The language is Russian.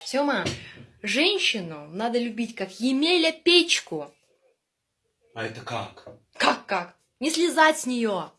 Сёма, женщину надо любить как Емеля печку. А это как? Как как? Не слезать с нее.